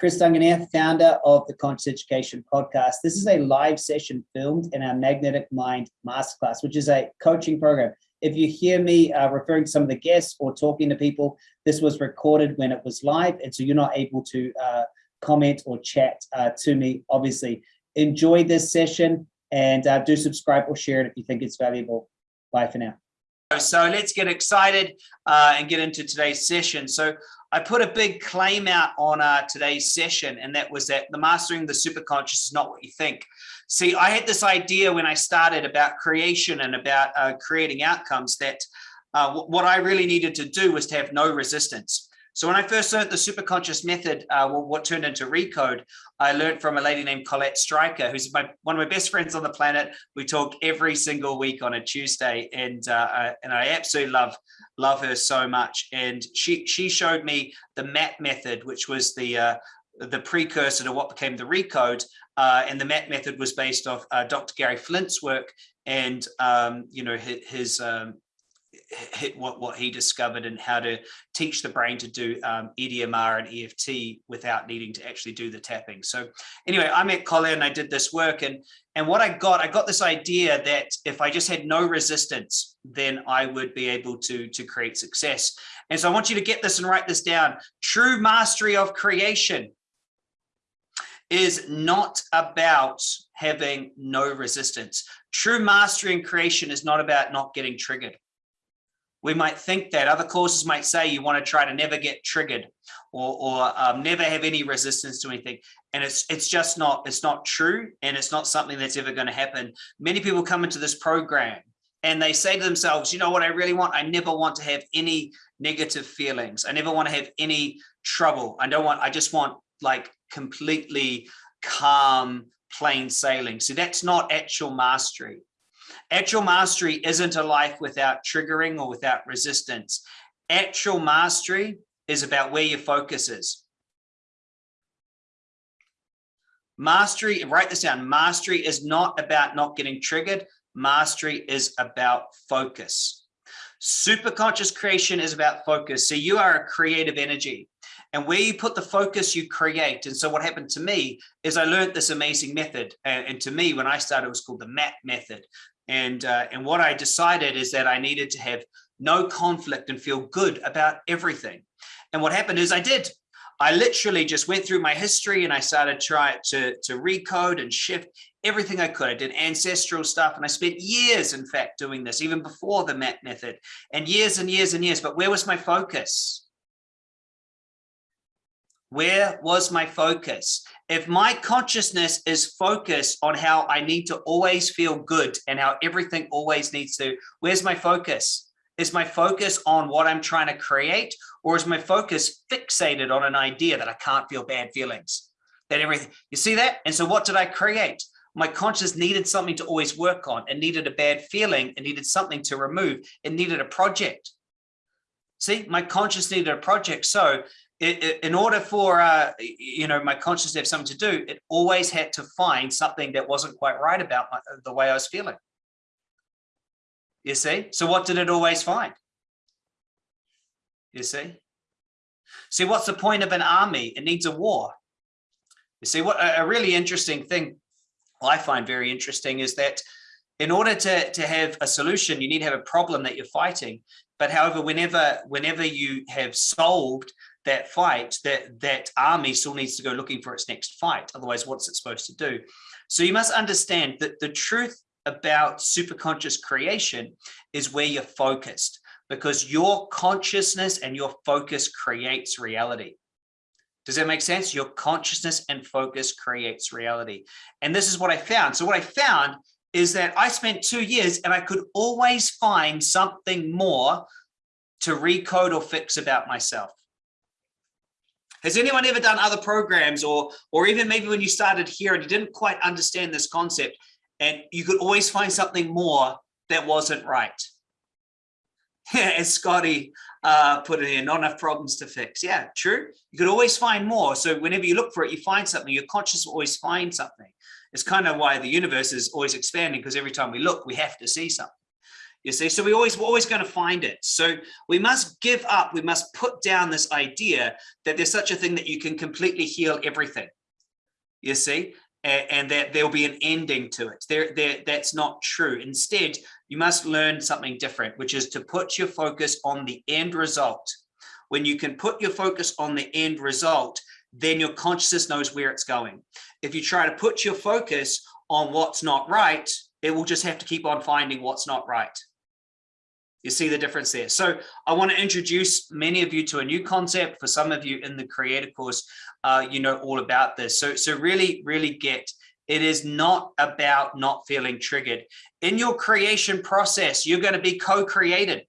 Chris Duncan here, founder of the Conscious Education Podcast. This is a live session filmed in our Magnetic Mind Masterclass, which is a coaching program. If you hear me uh, referring to some of the guests or talking to people, this was recorded when it was live, and so you're not able to uh, comment or chat uh, to me, obviously. Enjoy this session and uh, do subscribe or share it if you think it's valuable. Bye for now. So let's get excited uh, and get into today's session. So I put a big claim out on uh, today's session, and that was that the mastering the superconscious is not what you think. See, I had this idea when I started about creation and about uh, creating outcomes that uh, what I really needed to do was to have no resistance. So when I first learned the superconscious method, uh, what turned into Recode, I learned from a lady named Colette Stryker, who's my, one of my best friends on the planet. We talk every single week on a Tuesday, and uh, I, and I absolutely love love her so much. And she she showed me the MAP method, which was the uh, the precursor to what became the Recode. Uh, and the MAP method was based off uh, Dr. Gary Flint's work and um, you know his, his um, what what he discovered and how to teach the brain to do um, EMDR and EFT without needing to actually do the tapping. So anyway, I met Colin and I did this work and and what I got, I got this idea that if I just had no resistance, then I would be able to to create success. And so I want you to get this and write this down. True mastery of creation is not about having no resistance. True mastery in creation is not about not getting triggered we might think that. Other courses might say you want to try to never get triggered or, or um, never have any resistance to anything. And it's it's just not it's not true and it's not something that's ever going to happen. Many people come into this program and they say to themselves you know what i really want? I never want to have any negative feelings. I never want to have any trouble. I don't want i just want like completely calm plain sailing. So that's not actual mastery Actual mastery isn't a life without triggering or without resistance. Actual mastery is about where your focus is. Mastery, write this down, mastery is not about not getting triggered. Mastery is about focus. Superconscious creation is about focus. So you are a creative energy and where you put the focus you create and so what happened to me is i learned this amazing method and, to me when i started it was called the map method and, uh, and what I decided is that I needed to have no conflict and feel good about everything. And what happened is I did. I literally just went through my history and I started trying to, to recode and shift everything I could. I did ancestral stuff and I spent years, in fact, doing this, even before the MAP method and years and years and years. But where was my focus? Where was my focus? If my consciousness is focused on how I need to always feel good and how everything always needs to, where's my focus? Is my focus on what I'm trying to create or is my focus fixated on an idea that I can't feel bad feelings? That everything, you see that? And so what did I create? My conscious needed something to always work on. It needed a bad feeling. It needed something to remove. It needed a project. See, my conscious needed a project. So it, it, in order for uh, you know my conscious to have something to do, it always had to find something that wasn't quite right about my, the way I was feeling. You see? So what did it always find? You see? See, what's the point of an army? It needs a war. You see, what a, a really interesting thing I find very interesting is that in order to, to have a solution, you need to have a problem that you're fighting. But however, whenever whenever you have solved that fight, that, that army still needs to go looking for its next fight. Otherwise, what's it supposed to do? So you must understand that the truth about superconscious creation is where you're focused because your consciousness and your focus creates reality. Does that make sense? Your consciousness and focus creates reality. And this is what I found. So what I found is that I spent two years and I could always find something more to recode or fix about myself. Has anyone ever done other programs or, or even maybe when you started here and you didn't quite understand this concept and you could always find something more that wasn't right? Yeah, As Scotty uh, put it in, not enough problems to fix. Yeah, true. You could always find more. So whenever you look for it, you find something. Your conscious will always find something. It's kind of why the universe is always expanding because every time we look, we have to see something. You see, so we always we're always going to find it. So we must give up. We must put down this idea that there's such a thing that you can completely heal everything. You see, and, and that there'll be an ending to it. There, there, that's not true. Instead, you must learn something different, which is to put your focus on the end result. When you can put your focus on the end result, then your consciousness knows where it's going. If you try to put your focus on what's not right, it will just have to keep on finding what's not right. You see the difference there. So I want to introduce many of you to a new concept. For some of you in the creator course, uh, you know all about this. So, so really, really get it is not about not feeling triggered. In your creation process, you're going to be co-created.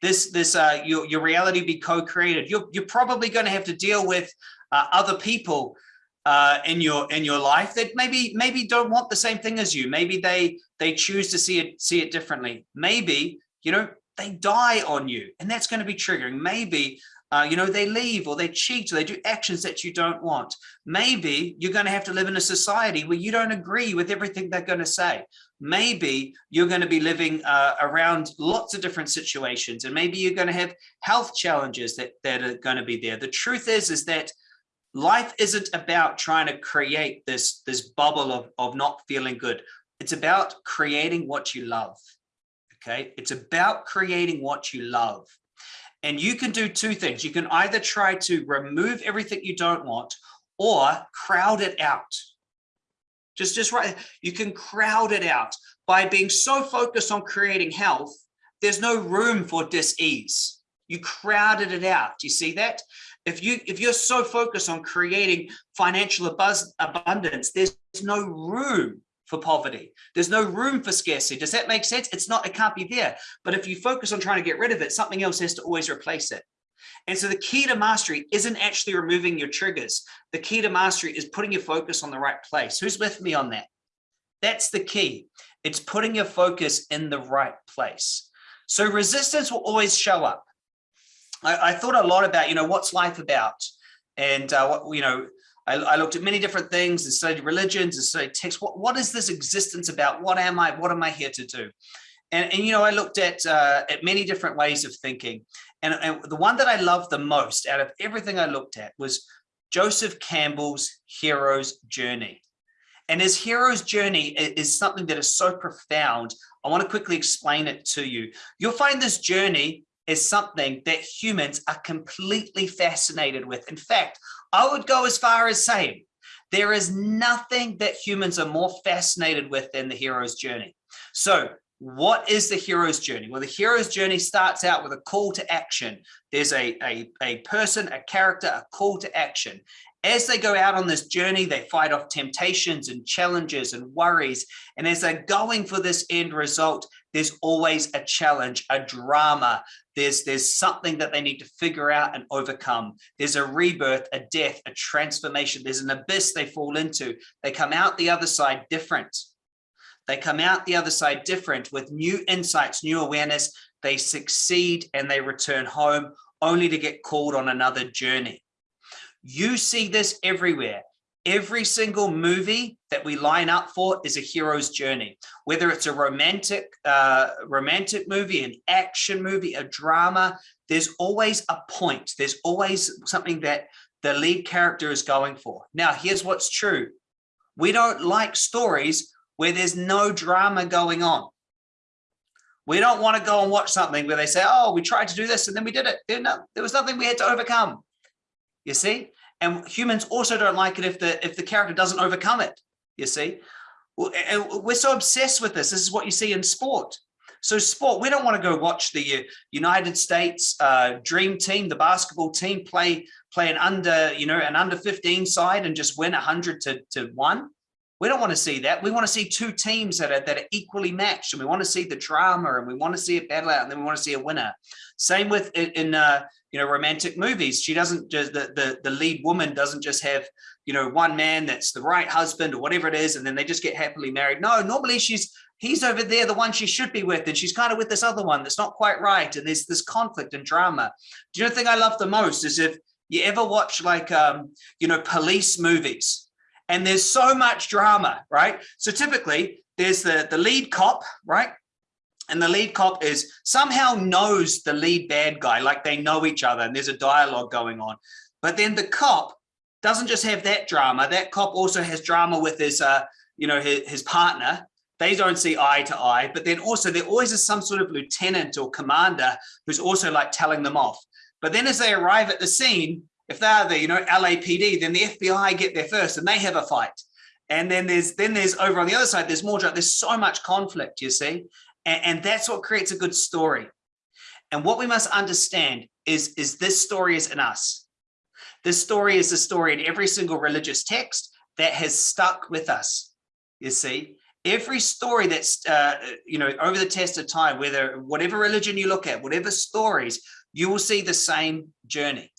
This, this, uh, your, your reality be co-created. You're, you're probably going to have to deal with uh, other people uh, in your in your life that maybe maybe don't want the same thing as you. Maybe they they choose to see it see it differently. Maybe you know they die on you, and that's going to be triggering. Maybe uh, you know, they leave or they cheat or they do actions that you don't want. Maybe you're going to have to live in a society where you don't agree with everything they're going to say. Maybe you're going to be living uh, around lots of different situations and maybe you're going to have health challenges that, that are going to be there. The truth is, is that life isn't about trying to create this, this bubble of, of not feeling good. It's about creating what you love. Okay. It's about creating what you love. And you can do two things. You can either try to remove everything you don't want or crowd it out. Just, just right. You can crowd it out by being so focused on creating health. There's no room for dis-ease. You crowded it out. Do you see that? If you if you're so focused on creating financial abundance, there's no room for poverty. There's no room for scarcity. Does that make sense? It's not, it can't be there. But if you focus on trying to get rid of it, something else has to always replace it. And so the key to mastery isn't actually removing your triggers. The key to mastery is putting your focus on the right place. Who's with me on that? That's the key. It's putting your focus in the right place. So resistance will always show up. I, I thought a lot about, you know, what's life about? And uh, what, you know, I, I, looked at many different things and studied religions and studied texts. What, what is this existence about? What am I? What am I here to do? And, and you know, I looked at uh, at many different ways of thinking. And, and the one that I loved the most out of everything I looked at was Joseph Campbell's hero's journey. And his hero's journey is something that is so profound. I want to quickly explain it to you. You'll find this journey is something that humans are completely fascinated with. In fact, I would go as far as saying there is nothing that humans are more fascinated with than the hero's journey. So what is the hero's journey? Well, the hero's journey starts out with a call to action. There's a, a, a person, a character, a call to action. As they go out on this journey, they fight off temptations and challenges and worries. And as they're going for this end result, there's always a challenge, a drama. There's, there's something that they need to figure out and overcome. There's a rebirth, a death, a transformation. There's an abyss they fall into. They come out the other side different. They come out the other side different with new insights, new awareness. They succeed and they return home only to get called on another journey. You see this everywhere. Every single movie that we line up for is a hero's journey, whether it's a romantic, uh, romantic movie, an action movie, a drama, there's always a point. There's always something that the lead character is going for. Now, here's what's true. We don't like stories where there's no drama going on. We don't want to go and watch something where they say, oh, we tried to do this and then we did it. There, there was nothing we had to overcome. You see? And humans also don't like it if the if the character doesn't overcome it, you see? And we're so obsessed with this. This is what you see in sport. So sport, we don't want to go watch the uh, United States uh, dream team, the basketball team play play an under, you know, an under 15 side and just win 100 to, to one. We don't want to see that. We want to see two teams that are that are equally matched, and we want to see the drama, and we want to see it battle out, and then we want to see a winner. Same with in uh, you know romantic movies. She doesn't just the the the lead woman doesn't just have you know one man that's the right husband or whatever it is, and then they just get happily married. No, normally she's he's over there, the one she should be with, and she's kind of with this other one that's not quite right, and there's this conflict and drama. Do you know the thing I love the most is if you ever watch like um, you know police movies and there's so much drama, right? So typically there's the, the lead cop, right? And the lead cop is somehow knows the lead bad guy, like they know each other and there's a dialogue going on. But then the cop doesn't just have that drama. That cop also has drama with his, uh, you know, his, his partner. They don't see eye to eye, but then also there always is some sort of lieutenant or commander who's also like telling them off. But then as they arrive at the scene, if they are the, you know, LAPD, then the FBI get there first and they have a fight. And then there's then there's over on the other side, there's more, there's so much conflict, you see. And, and that's what creates a good story. And what we must understand is, is this story is in us. This story is a story in every single religious text that has stuck with us, you see. Every story that's, uh, you know, over the test of time, whether whatever religion you look at, whatever stories, you will see the same journey.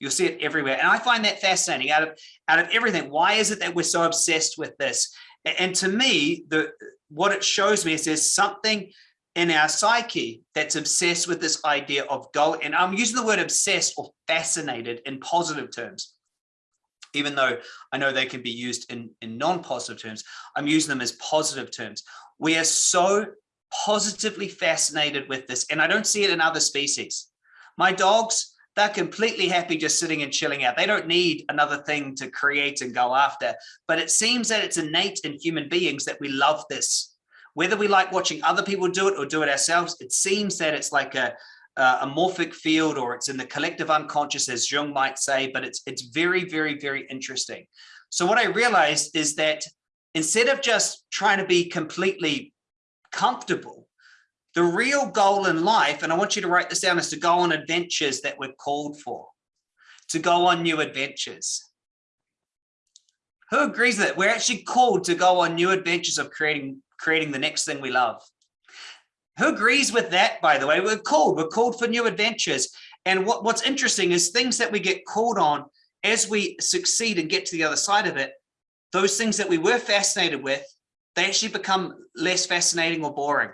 You'll see it everywhere. And I find that fascinating out of, out of everything. Why is it that we're so obsessed with this? And to me, the what it shows me is there's something in our psyche that's obsessed with this idea of goal. And I'm using the word obsessed or fascinated in positive terms, even though I know they can be used in, in non-positive terms. I'm using them as positive terms. We are so positively fascinated with this, and I don't see it in other species. My dogs, they're completely happy just sitting and chilling out. They don't need another thing to create and go after. But it seems that it's innate in human beings that we love this. Whether we like watching other people do it or do it ourselves, it seems that it's like a, a morphic field or it's in the collective unconscious, as Jung might say, but it's, it's very, very, very interesting. So what I realized is that instead of just trying to be completely comfortable the real goal in life, and I want you to write this down, is to go on adventures that we're called for, to go on new adventures. Who agrees that we're actually called to go on new adventures of creating, creating the next thing we love? Who agrees with that, by the way? We're called, we're called for new adventures. And what, what's interesting is things that we get called on as we succeed and get to the other side of it, those things that we were fascinated with, they actually become less fascinating or boring.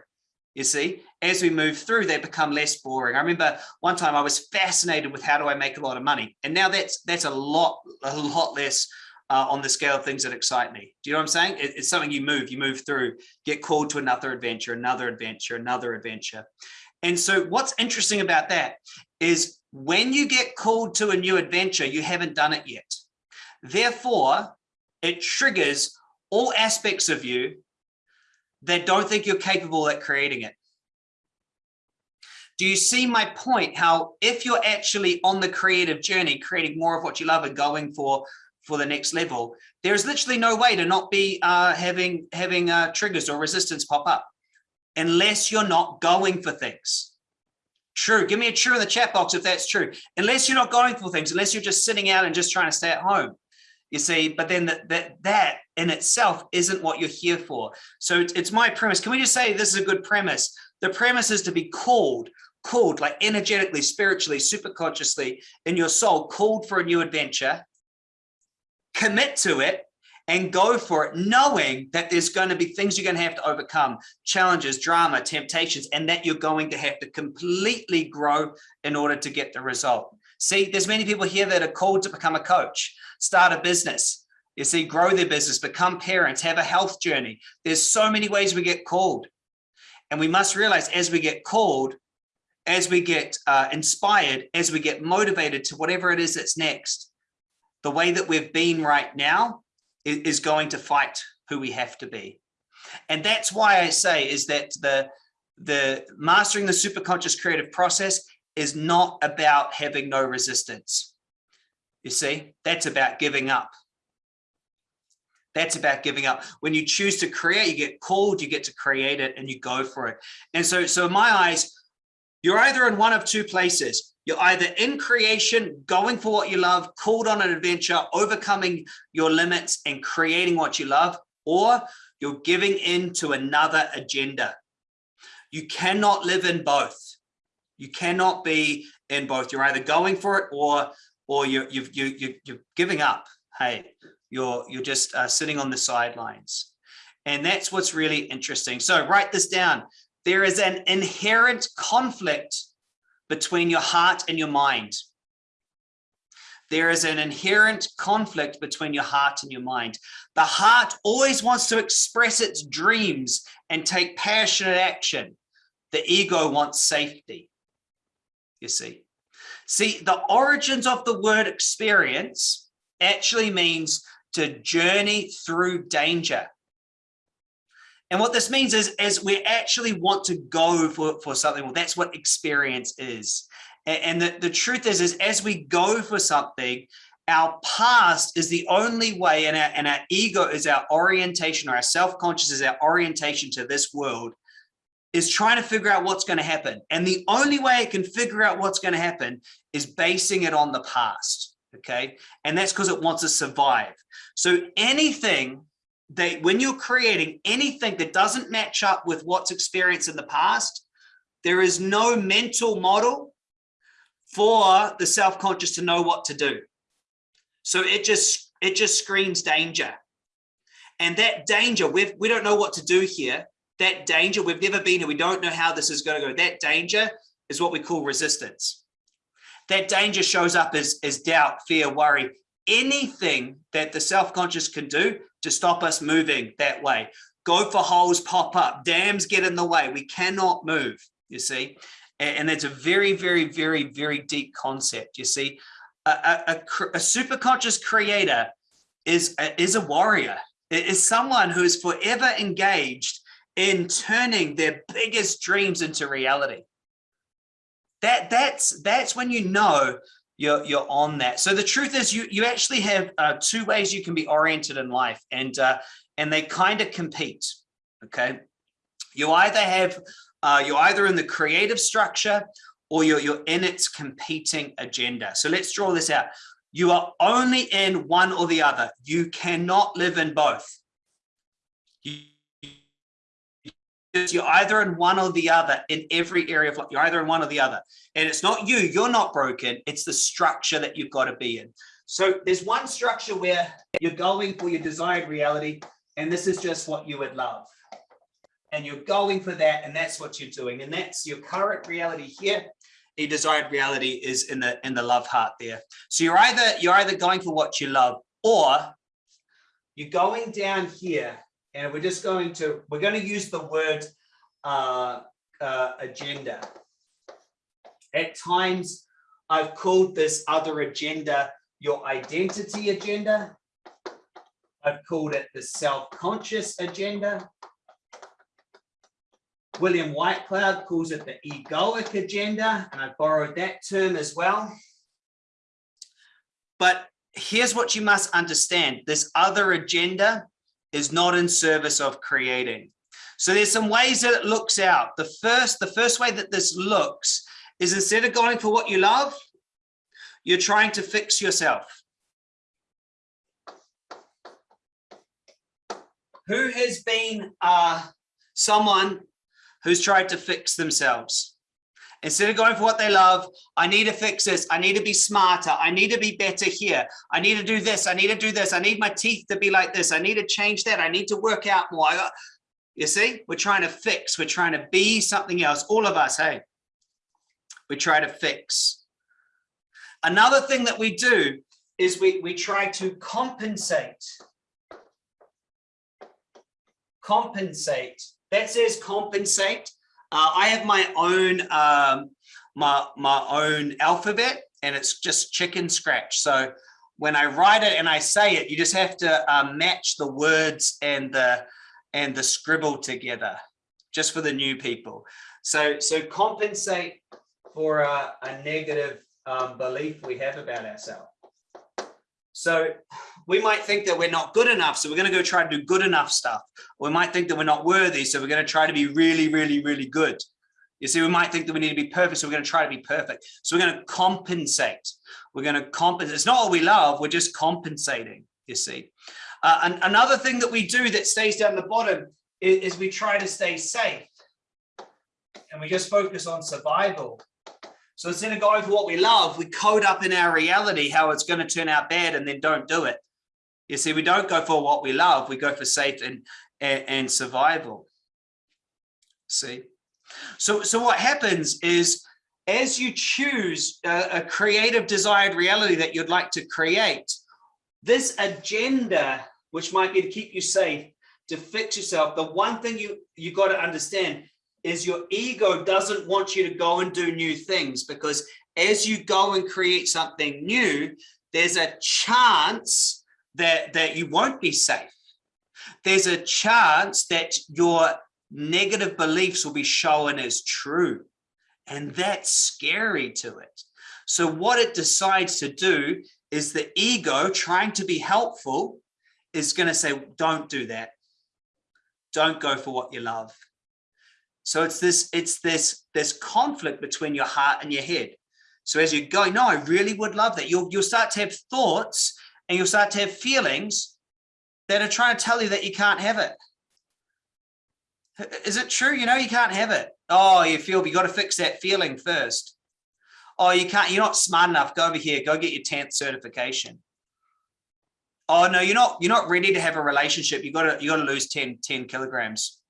You see, as we move through, they become less boring. I remember one time I was fascinated with how do I make a lot of money, and now that's that's a lot a lot less uh, on the scale of things that excite me. Do you know what I'm saying? It, it's something you move, you move through, get called to another adventure, another adventure, another adventure. And so what's interesting about that is when you get called to a new adventure, you haven't done it yet. Therefore, it triggers all aspects of you that don't think you're capable at creating it. Do you see my point? How if you're actually on the creative journey, creating more of what you love and going for for the next level, there's literally no way to not be uh, having having uh, triggers or resistance pop up unless you're not going for things. True. Give me a true in the chat box if that's true. Unless you're not going for things, unless you're just sitting out and just trying to stay at home you see, but then that, that, that in itself isn't what you're here for. So it's, it's my premise. Can we just say this is a good premise? The premise is to be called, called like energetically, spiritually, super consciously in your soul, called for a new adventure, commit to it and go for it, knowing that there's going to be things you're going to have to overcome, challenges, drama, temptations, and that you're going to have to completely grow in order to get the result. See, there's many people here that are called to become a coach start a business, you see, grow their business, become parents, have a health journey. There's so many ways we get called. And we must realize as we get called, as we get uh, inspired, as we get motivated to whatever it is that's next, the way that we've been right now is, is going to fight who we have to be. And that's why I say is that the, the mastering the superconscious creative process is not about having no resistance. You see, that's about giving up. That's about giving up. When you choose to create, you get called, you get to create it and you go for it. And so, so in my eyes, you're either in one of two places. You're either in creation, going for what you love, called on an adventure, overcoming your limits and creating what you love, or you're giving in to another agenda. You cannot live in both. You cannot be in both. You're either going for it or or you're you you you're giving up. Hey, you're you're just uh, sitting on the sidelines, and that's what's really interesting. So write this down. There is an inherent conflict between your heart and your mind. There is an inherent conflict between your heart and your mind. The heart always wants to express its dreams and take passionate action. the ego wants safety. You see, see the origins of the word experience actually means to journey through danger. And what this means is, is we actually want to go for, for something. Well, that's what experience is. And, and the, the truth is, is as we go for something, our past is the only way and our, and our ego is our orientation or our self-conscious is our orientation to this world is trying to figure out what's going to happen. And the only way it can figure out what's going to happen is basing it on the past. Okay. And that's because it wants to survive. So anything that when you're creating anything that doesn't match up with what's experienced in the past, there is no mental model for the self-conscious to know what to do. So it just it just screams danger. And that danger, we've, we don't know what to do here. That danger, we've never been here. We don't know how this is going to go. That danger is what we call resistance. That danger shows up as, as doubt, fear, worry, anything that the self-conscious can do to stop us moving that way. Go for holes pop up, dams get in the way. We cannot move, you see. And, and that's a very, very, very, very deep concept, you see a, a, a super conscious creator is a, is a warrior is someone who is forever engaged in turning their biggest dreams into reality that that's that's when you know you're you're on that so the truth is you you actually have uh, two ways you can be oriented in life and uh, and they kind of compete okay you either have uh, you're either in the creative structure or you're, you're in its competing agenda. So let's draw this out. You are only in one or the other. You cannot live in both. You, you're either in one or the other in every area of life. You're either in one or the other. And it's not you, you're not broken. It's the structure that you've got to be in. So there's one structure where you're going for your desired reality. And this is just what you would love. And you're going for that. And that's what you're doing. And that's your current reality here a desired reality is in the in the love heart there. So you're either you're either going for what you love or you're going down here and we're just going to we're going to use the word uh, uh, agenda. At times I've called this other agenda your identity agenda. I've called it the self-conscious agenda. William Whitecloud calls it the egoic agenda, and I borrowed that term as well. But here's what you must understand. This other agenda is not in service of creating. So there's some ways that it looks out. The first, the first way that this looks is instead of going for what you love, you're trying to fix yourself. Who has been uh, someone who's tried to fix themselves. Instead of going for what they love, I need to fix this. I need to be smarter. I need to be better here. I need to do this. I need to do this. I need my teeth to be like this. I need to change that. I need to work out more. You see, we're trying to fix. We're trying to be something else. All of us, hey, we try to fix. Another thing that we do is we, we try to compensate. Compensate that says compensate. Uh, I have my own um, my my own alphabet, and it's just chicken scratch. So when I write it and I say it, you just have to uh, match the words and the and the scribble together, just for the new people. So so compensate for a, a negative um, belief we have about ourselves. So we might think that we're not good enough. So we're going to go try to do good enough stuff. We might think that we're not worthy. So we're going to try to be really, really, really good. You see, we might think that we need to be perfect. So we're going to try to be perfect. So we're going to compensate. We're going to compensate. It's not what we love. We're just compensating, you see. Uh, and another thing that we do that stays down the bottom is, is we try to stay safe. And we just focus on survival. So instead of going for what we love, we code up in our reality how it's going to turn out bad and then don't do it. You see, we don't go for what we love, we go for safe and, and, and survival. See? So, so what happens is as you choose a, a creative desired reality that you'd like to create, this agenda, which might be to keep you safe, to fix yourself, the one thing you, you got to understand, is your ego doesn't want you to go and do new things because as you go and create something new, there's a chance that, that you won't be safe. There's a chance that your negative beliefs will be shown as true. And that's scary to it. So what it decides to do is the ego trying to be helpful is going to say, don't do that. Don't go for what you love. So it's this, it's this, this conflict between your heart and your head. So as you go, no, I really would love that. You'll, you'll start to have thoughts and you'll start to have feelings that are trying to tell you that you can't have it. Is it true? You know, you can't have it. Oh, you feel you got to fix that feeling first. Oh, you can't, you're not smart enough. Go over here, go get your 10th certification. Oh no, you're not, you're not ready to have a relationship. You got to, you got to lose 10, 10 kilograms.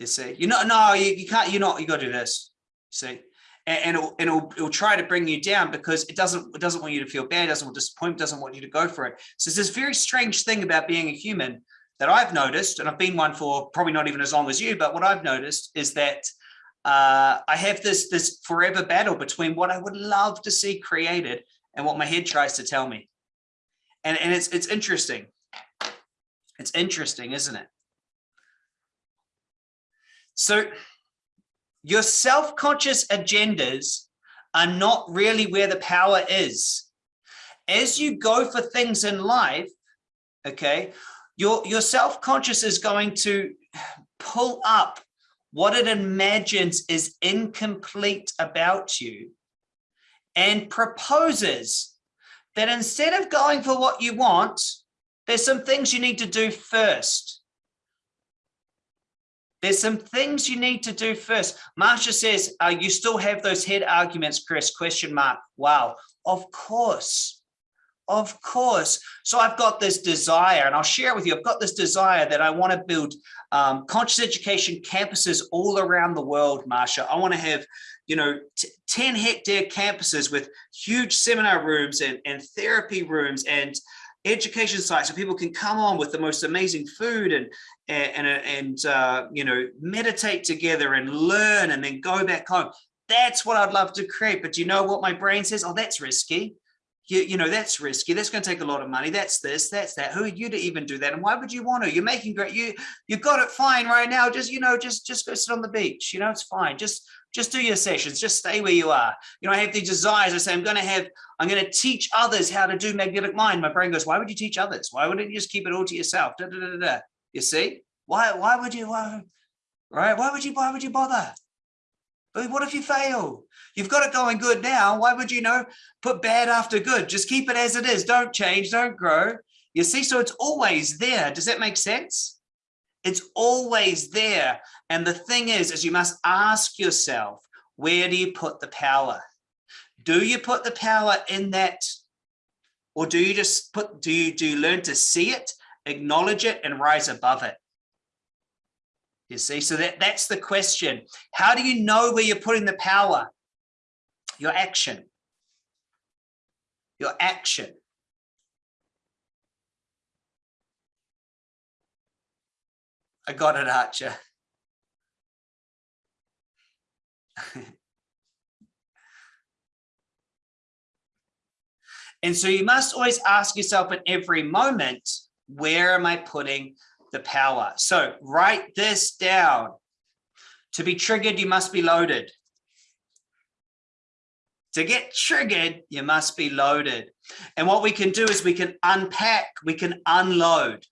You see, you're not, no, you, you can't, you're not, you got to do this. See, and, and, it'll, and it'll, it'll try to bring you down because it doesn't, it doesn't want you to feel bad, doesn't want disappointment, doesn't want you to go for it. So it's this very strange thing about being a human that I've noticed, and I've been one for probably not even as long as you, but what I've noticed is that uh, I have this, this forever battle between what I would love to see created and what my head tries to tell me. And, and it's, it's interesting. It's interesting, isn't it? So your self-conscious agendas are not really where the power is. As you go for things in life, okay, your, your self-conscious is going to pull up what it imagines is incomplete about you and proposes that instead of going for what you want, there's some things you need to do first. There's some things you need to do first. Marsha says, uh, you still have those head arguments, Chris, question mark. Wow, of course, of course. So I've got this desire and I'll share with you, I've got this desire that I want to build um, conscious education campuses all around the world, Marsha. I want to have, you know, 10 hectare campuses with huge seminar rooms and, and therapy rooms and education sites so people can come on with the most amazing food and and and uh, you know meditate together and learn and then go back home. That's what i'd love to create but you know what my brain says? Oh that's risky. You, you know that's risky. That's going to take a lot of money. That's this that's that. Who are you to even do that? And why would you want to you're making great you you got it fine right now. Just you know just just go sit on the beach. You know it's fine. Just just do your sessions, just stay where you are. You know, I have these desires. I say, I'm going to have, I'm going to teach others how to do magnetic mind. My brain goes, why would you teach others? Why wouldn't you just keep it all to yourself? Da, da, da, da. You see, why, why would you, why, right? Why would you, why would you bother? But what if you fail? You've got it going good now. Why would you know, put bad after good? Just keep it as it is. Don't change, don't grow. You see, so it's always there. Does that make sense? It's always there. And the thing is, is you must ask yourself, where do you put the power? Do you put the power in that? Or do you just put, do you, do you learn to see it, acknowledge it and rise above it? You see, so that, that's the question. How do you know where you're putting the power? Your action. Your action. I got it, Archer. and so you must always ask yourself at every moment, where am I putting the power? So write this down. To be triggered, you must be loaded. To get triggered, you must be loaded. And what we can do is we can unpack, we can unload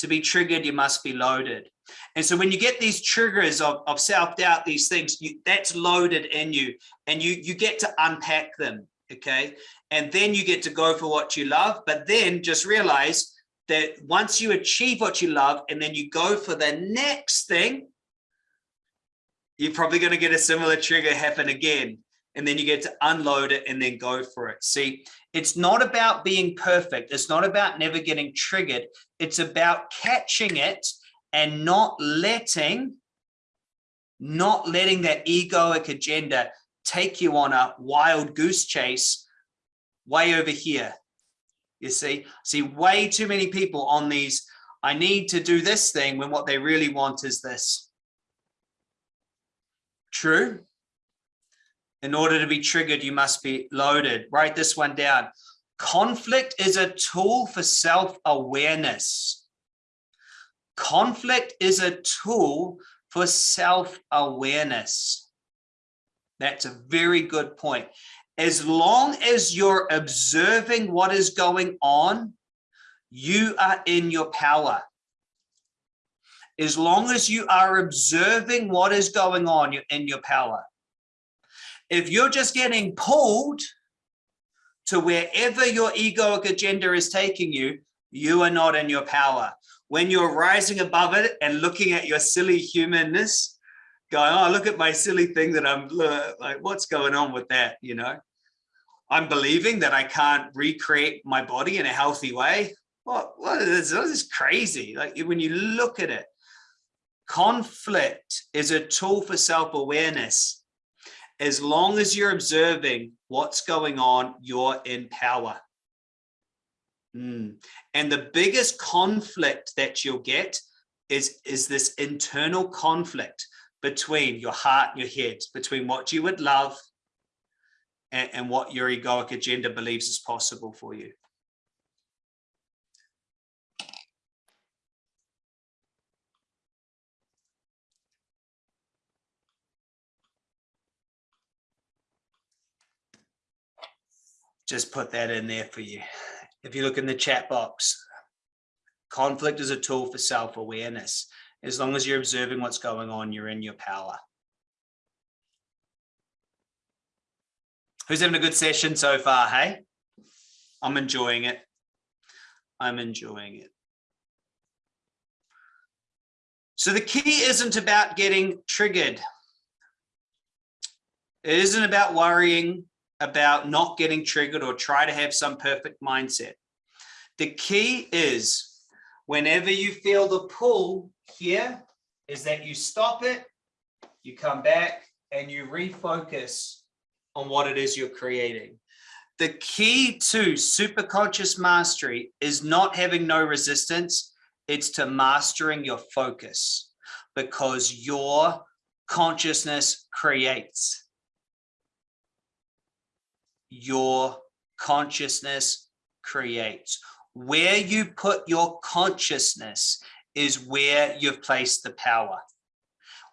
to be triggered, you must be loaded. And so when you get these triggers of, of self-doubt, these things, you, that's loaded in you and you, you get to unpack them, okay? And then you get to go for what you love, but then just realize that once you achieve what you love and then you go for the next thing, you're probably going to get a similar trigger happen again and then you get to unload it and then go for it. See, it's not about being perfect. It's not about never getting triggered. It's about catching it and not letting, not letting that egoic agenda take you on a wild goose chase way over here. You see, see way too many people on these, I need to do this thing when what they really want is this. True. In order to be triggered, you must be loaded. Write this one down. Conflict is a tool for self-awareness. Conflict is a tool for self-awareness. That's a very good point. As long as you're observing what is going on, you are in your power. As long as you are observing what is going on, you're in your power. If you're just getting pulled to wherever your egoic agenda is taking you, you are not in your power. When you're rising above it and looking at your silly humanness, going, oh, look at my silly thing that I'm like, what's going on with that? You know, I'm believing that I can't recreate my body in a healthy way. What, what is this? this is crazy. Like when you look at it, conflict is a tool for self-awareness as long as you're observing what's going on, you're in power. Mm. And the biggest conflict that you'll get is, is this internal conflict between your heart and your head, between what you would love and, and what your egoic agenda believes is possible for you. Just put that in there for you. If you look in the chat box, conflict is a tool for self-awareness. As long as you're observing what's going on, you're in your power. Who's having a good session so far, hey? I'm enjoying it. I'm enjoying it. So the key isn't about getting triggered. It isn't about worrying about not getting triggered or try to have some perfect mindset. The key is whenever you feel the pull here is that you stop it, you come back and you refocus on what it is you're creating. The key to super conscious mastery is not having no resistance. It's to mastering your focus because your consciousness creates your consciousness creates. Where you put your consciousness is where you've placed the power.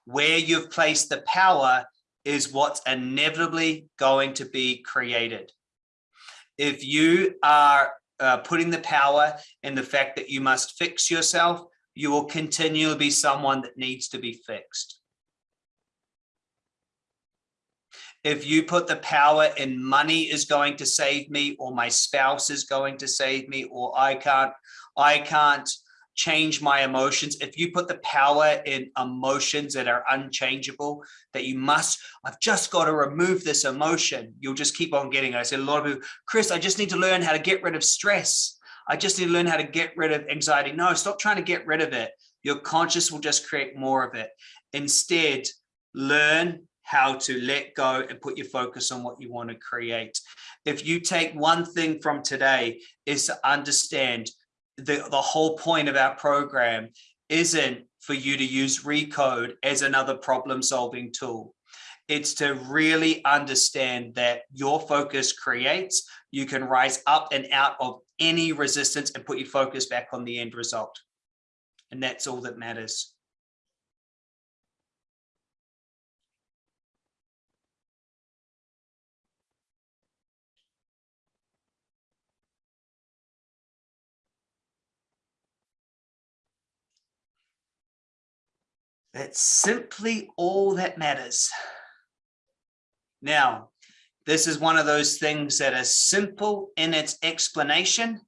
Where you've placed the power is what's inevitably going to be created. If you are uh, putting the power in the fact that you must fix yourself, you will continually be someone that needs to be fixed. If you put the power in money is going to save me or my spouse is going to save me or I can't I can't change my emotions. If you put the power in emotions that are unchangeable that you must I've just got to remove this emotion you'll just keep on getting it. I said a lot of people Chris I just need to learn how to get rid of stress. I just need to learn how to get rid of anxiety. No stop trying to get rid of it. Your conscious will just create more of it. Instead learn how to let go and put your focus on what you want to create. If you take one thing from today is to understand the, the whole point of our program isn't for you to use recode as another problem solving tool. It's to really understand that your focus creates, you can rise up and out of any resistance and put your focus back on the end result. And that's all that matters. That's simply all that matters. Now, this is one of those things that is simple in its explanation,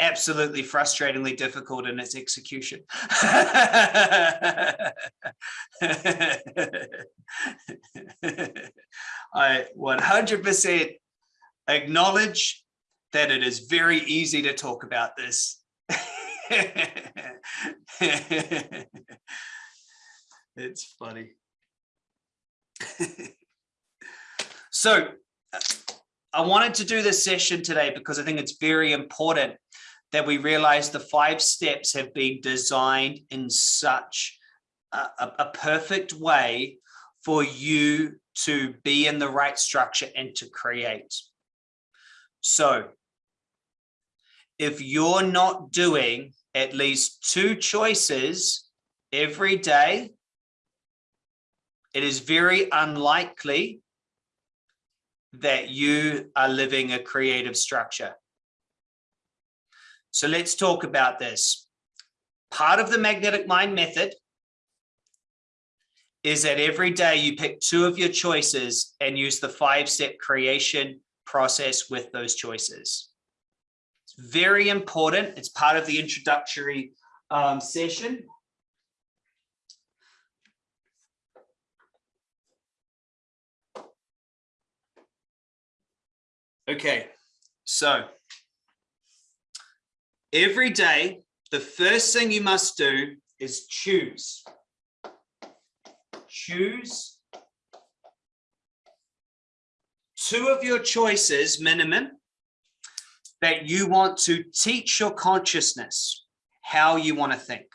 absolutely frustratingly difficult in its execution. I 100% acknowledge that it is very easy to talk about this. It's funny. so uh, I wanted to do this session today because I think it's very important that we realize the five steps have been designed in such a, a perfect way for you to be in the right structure and to create. So if you're not doing at least two choices every day, it is very unlikely that you are living a creative structure. So let's talk about this. Part of the magnetic mind method is that every day you pick two of your choices and use the five step creation process with those choices. It's very important. It's part of the introductory um, session. Okay, so every day, the first thing you must do is choose. Choose two of your choices minimum that you want to teach your consciousness how you want to think.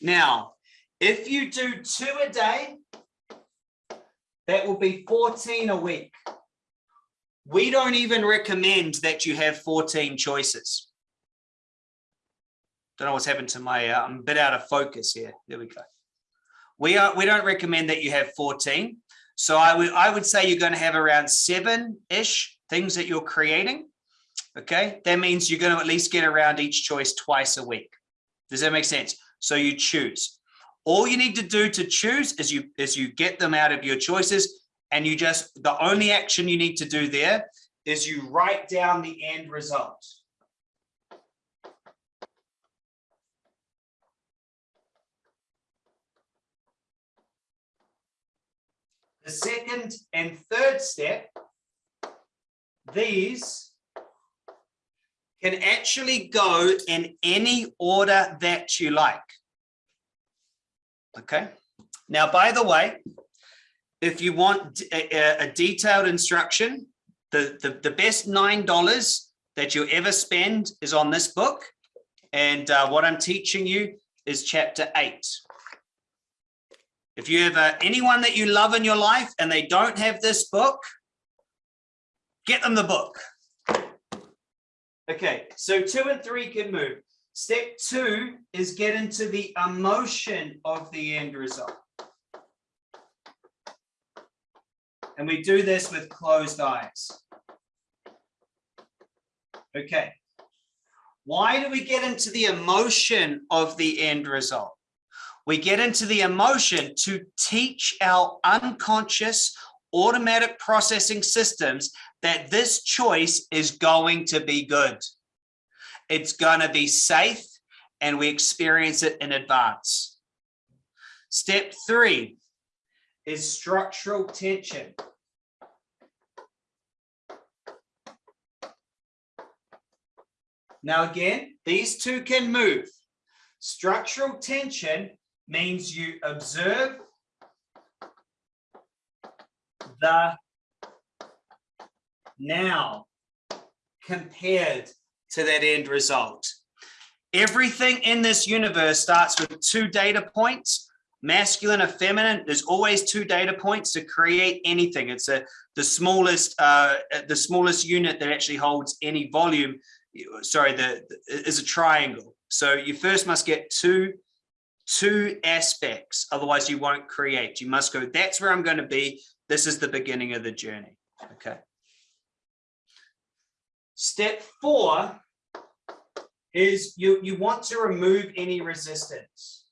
Now, if you do two a day, that will be 14 a week. We don't even recommend that you have 14 choices. Don't know what's happened to my, uh, I'm a bit out of focus here. There we go. We are, we don't recommend that you have 14. So I would, I would say you're going to have around seven-ish things that you're creating. Okay, that means you're going to at least get around each choice twice a week. Does that make sense? So you choose. All you need to do to choose is you is you get them out of your choices and you just the only action you need to do there is you write down the end result. The second and third step, these can actually go in any order that you like. Okay. Now, by the way, if you want a, a detailed instruction, the, the, the best $9 that you ever spend is on this book. And uh, what I'm teaching you is chapter eight. If you have uh, anyone that you love in your life and they don't have this book, get them the book. Okay, so two and three can move. Step two is get into the emotion of the end result. And we do this with closed eyes. Okay. Why do we get into the emotion of the end result? We get into the emotion to teach our unconscious automatic processing systems that this choice is going to be good. It's going to be safe and we experience it in advance. Step three is structural tension. Now again, these two can move. Structural tension means you observe the now compared to that end result. Everything in this universe starts with two data points, masculine or feminine. There's always two data points to create anything. It's a the smallest uh, the smallest unit that actually holds any volume. Sorry, the, the is a triangle. So you first must get two two aspects, otherwise you won't create. You must go, that's where I'm going to be. This is the beginning of the journey. Okay. Step four is you, you want to remove any resistance.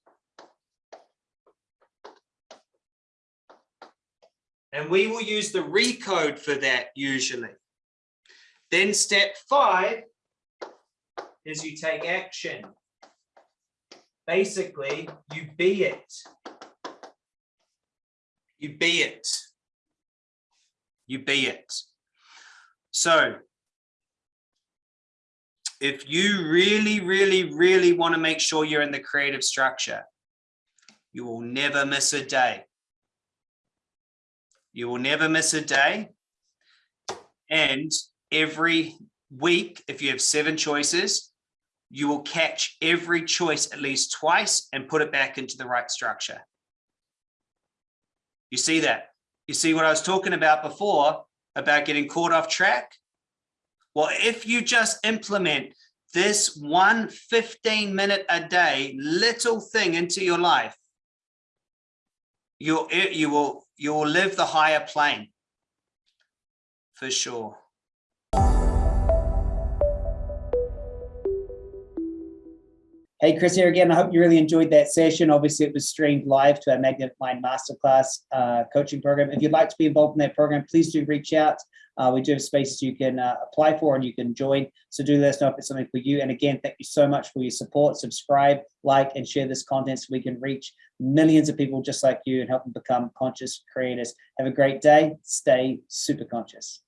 And we will use the recode for that usually. Then step five is you take action basically you be it. You be it. You be it. So if you really, really, really want to make sure you're in the creative structure, you will never miss a day. You will never miss a day. And every week, if you have seven choices, you will catch every choice at least twice and put it back into the right structure. You see that? You see what I was talking about before about getting caught off track? Well, if you just implement this one 15 minute a day little thing into your life, you'll, you will, you will live the higher plane for sure. Hey, Chris here again. I hope you really enjoyed that session. Obviously, it was streamed live to our Magnetic Mind Masterclass uh, coaching program. If you'd like to be involved in that program, please do reach out. Uh, we do have spaces you can uh, apply for and you can join. So do let us know if it's something for you. And again, thank you so much for your support. Subscribe, like, and share this content so we can reach millions of people just like you and help them become conscious creators. Have a great day. Stay super conscious.